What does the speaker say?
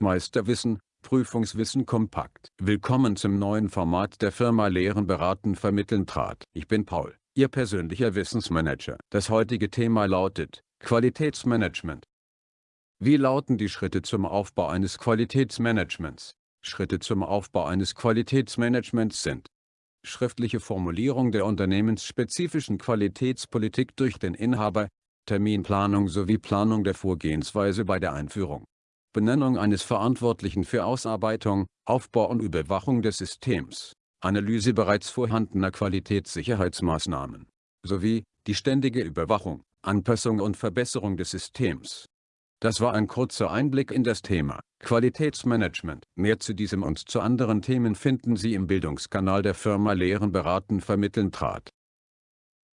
Meisterwissen, Prüfungswissen kompakt. Willkommen zum neuen Format der Firma Lehren beraten vermitteln trat. Ich bin Paul, Ihr persönlicher Wissensmanager. Das heutige Thema lautet, Qualitätsmanagement. Wie lauten die Schritte zum Aufbau eines Qualitätsmanagements? Schritte zum Aufbau eines Qualitätsmanagements sind schriftliche Formulierung der unternehmensspezifischen Qualitätspolitik durch den Inhaber, Terminplanung sowie Planung der Vorgehensweise bei der Einführung, Benennung eines Verantwortlichen für Ausarbeitung, Aufbau und Überwachung des Systems, Analyse bereits vorhandener Qualitätssicherheitsmaßnahmen, sowie die ständige Überwachung, Anpassung und Verbesserung des Systems. Das war ein kurzer Einblick in das Thema Qualitätsmanagement. Mehr zu diesem und zu anderen Themen finden Sie im Bildungskanal der Firma Lehren beraten vermitteln trat.